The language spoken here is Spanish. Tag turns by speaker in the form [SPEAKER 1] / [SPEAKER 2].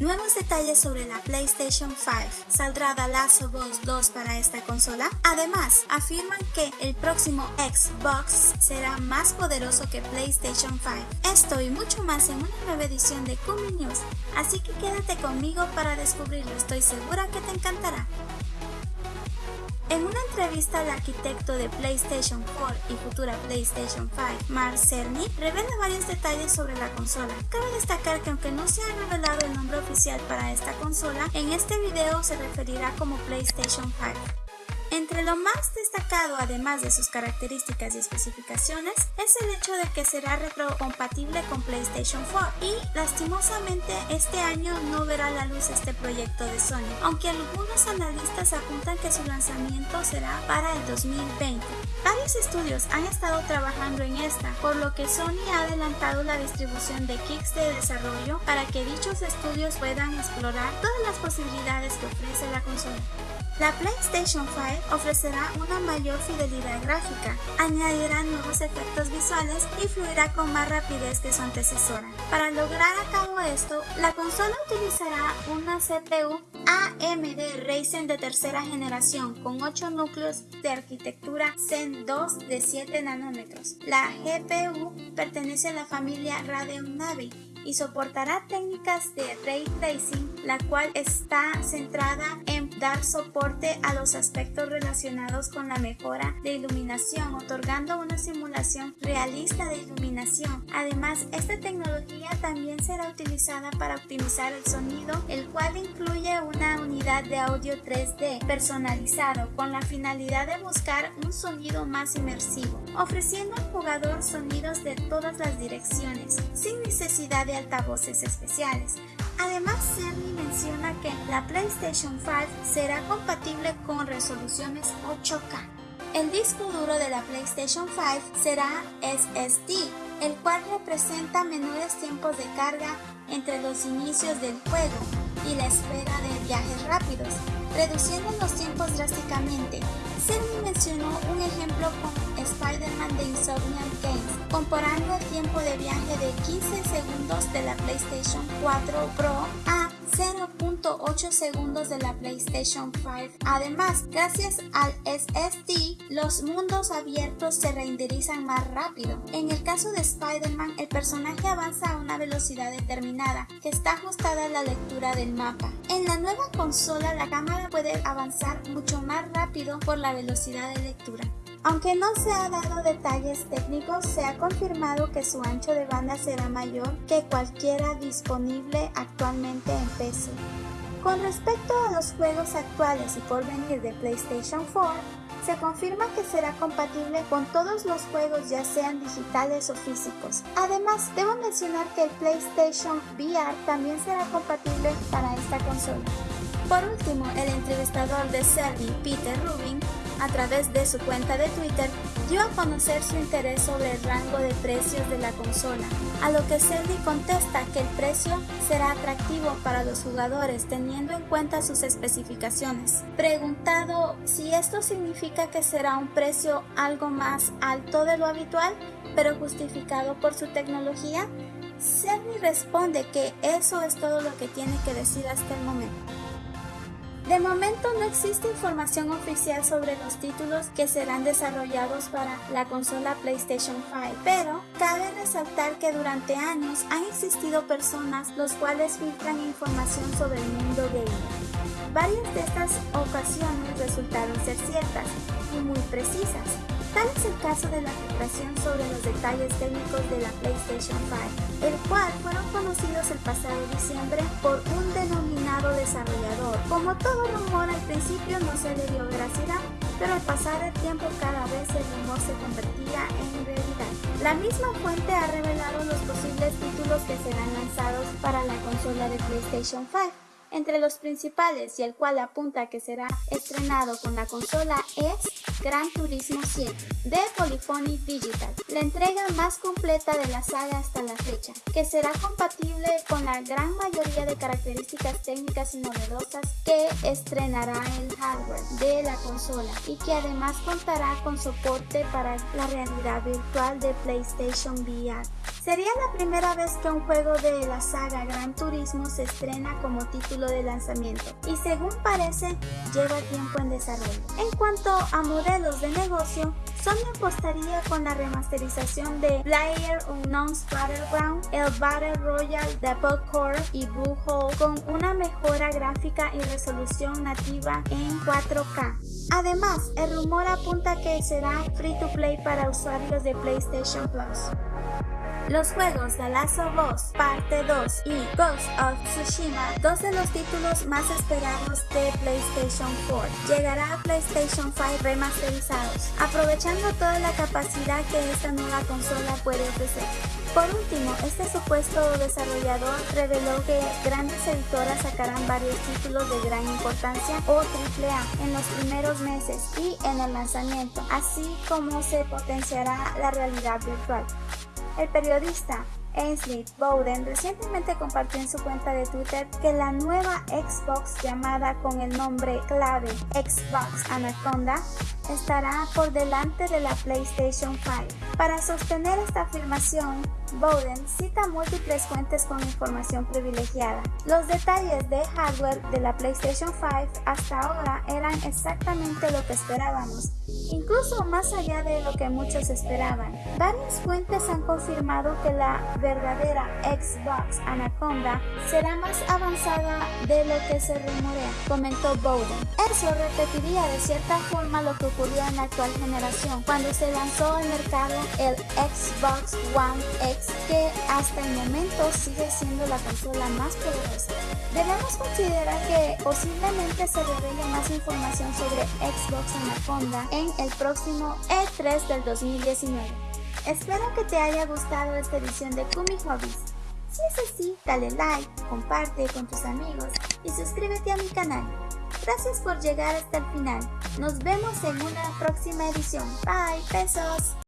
[SPEAKER 1] Nuevos detalles sobre la PlayStation 5. ¿Saldrá The Last of Us 2 para esta consola? Además, afirman que el próximo Xbox será más poderoso que PlayStation 5. Esto y mucho más en una nueva edición de Kumi News, así que quédate conmigo para descubrirlo, estoy segura que te encantará. En una entrevista al arquitecto de PlayStation 4 y futura PlayStation 5, Mark Cerny, revela varios detalles sobre la consola. Cabe destacar que aunque no se ha revelado el nombre oficial para esta consola, en este video se referirá como PlayStation 5. Entre lo más destacado, además de sus características y especificaciones, es el hecho de que será retrocompatible con PlayStation 4 y lastimosamente este año no verá la luz este proyecto de Sony, aunque algunos analistas apuntan que su lanzamiento será para el 2020. Varios estudios han estado trabajando en esta, por lo que Sony ha adelantado la distribución de kits de desarrollo para que dichos estudios puedan explorar todas las posibilidades que ofrece la consola. La PlayStation 5 ofrecerá una mayor fidelidad gráfica, añadirá nuevos efectos visuales y fluirá con más rapidez que su antecesora. Para lograr a cabo esto, la consola utilizará una CPU AMD Ryzen de tercera generación con 8 núcleos de arquitectura Zen 2 de 7 nanómetros. La GPU pertenece a la familia Radeon Navi y soportará técnicas de ray tracing, la cual está centrada en dar soporte a los aspectos relacionados con la mejora de iluminación, otorgando una simulación realista de iluminación. Además, esta tecnología también será utilizada para optimizar el sonido, el cual incluye una de audio 3D personalizado con la finalidad de buscar un sonido más inmersivo, ofreciendo al jugador sonidos de todas las direcciones, sin necesidad de altavoces especiales. Además, Cerny menciona que la PlayStation 5 será compatible con resoluciones 8K. El disco duro de la PlayStation 5 será SSD, el cual representa menores tiempos de carga entre los inicios del juego y la espera de viajes rápidos, reduciendo los tiempos drásticamente. Cerny mencionó un ejemplo con Spider-Man de Insomniac Games, comparando el tiempo de viaje de 15 segundos de la PlayStation 4 Pro a 0.8 segundos de la PlayStation 5. Además, gracias al SSD, los mundos abiertos se renderizan más rápido. En el caso de Spider-Man, el personaje avanza a una velocidad determinada, que está ajustada a la lectura del mapa. En la nueva consola, la cámara puede avanzar mucho más rápido por la velocidad de lectura. Aunque no se ha dado detalles técnicos, se ha confirmado que su ancho de banda será mayor que cualquiera disponible actualmente en PC. Con respecto a los juegos actuales y por venir de PlayStation 4, se confirma que será compatible con todos los juegos ya sean digitales o físicos. Además, debo mencionar que el PlayStation VR también será compatible para esta consola. Por último, el entrevistador de Servi, Peter Rubin, a través de su cuenta de Twitter, dio a conocer su interés sobre el rango de precios de la consola, a lo que Servi contesta que el precio será atractivo para los jugadores teniendo en cuenta sus especificaciones. Preguntado si esto significa que será un precio algo más alto de lo habitual, pero justificado por su tecnología, Cerny responde que eso es todo lo que tiene que decir hasta el momento. De momento no existe información oficial sobre los títulos que serán desarrollados para la consola PlayStation 5, pero cabe resaltar que durante años han existido personas los cuales filtran información sobre el mundo gamer. Varias de estas ocasiones resultaron ser ciertas y muy precisas, Tal es el caso de la filtración sobre los detalles técnicos de la PlayStation 5, el cual fueron conocidos el pasado diciembre por un denominado desarrollador. Como todo rumor al principio no se le dio veracidad, pero al pasar el tiempo cada vez el rumor se convertía en realidad. La misma fuente ha revelado los posibles títulos que serán lanzados para la consola de PlayStation 5. Entre los principales y el cual apunta que será estrenado con la consola es Gran Turismo 7, de Polyphony Digital, la entrega más completa de la saga hasta la fecha, que será compatible con la gran mayoría de características técnicas y novedosas que estrenará el hardware de la consola y que además contará con soporte para la realidad virtual de PlayStation VR. Sería la primera vez que un juego de la saga Gran Turismo se estrena como título de lanzamiento y según parece lleva tiempo en desarrollo. En cuanto a modelos de negocio, Sony apostaría con la remasterización de Player Unknown's Battleground, el Battle Royale de Core y Blue Hole con una mejora gráfica y resolución nativa en 4K. Además, el rumor apunta que será free to play para usuarios de PlayStation Plus. Los juegos Last of Us Parte 2 y Ghost of Tsushima, dos de los títulos más esperados de PlayStation 4, llegará a PlayStation 5 remasterizados, aprovechando toda la capacidad que esta nueva consola puede ofrecer. Por último, este supuesto desarrollador reveló que grandes editoras sacarán varios títulos de gran importancia o AAA en los primeros meses y en el lanzamiento, así como se potenciará la realidad virtual. El periodista Ainsley Bowden recientemente compartió en su cuenta de Twitter que la nueva Xbox llamada con el nombre clave Xbox Anaconda estará por delante de la PlayStation 5. Para sostener esta afirmación, Bowden cita múltiples fuentes con información privilegiada. Los detalles de hardware de la PlayStation 5 hasta ahora eran exactamente lo que esperábamos, incluso más allá de lo que muchos esperaban. Varias fuentes han confirmado que la verdadera Xbox Anaconda será más avanzada de lo que se rumorea, comentó Bowden. Eso repetiría de cierta forma lo que ocurrió en la actual generación, cuando se lanzó al mercado el Xbox One X, que hasta el momento sigue siendo la consola más poderosa. Debemos considerar que posiblemente se revele más información sobre Xbox Anaconda en el próximo E3 del 2019. Espero que te haya gustado esta edición de Kumi Hobbies. Si es así, dale like, comparte con tus amigos y suscríbete a mi canal. Gracias por llegar hasta el final. Nos vemos en una próxima edición. Bye, besos.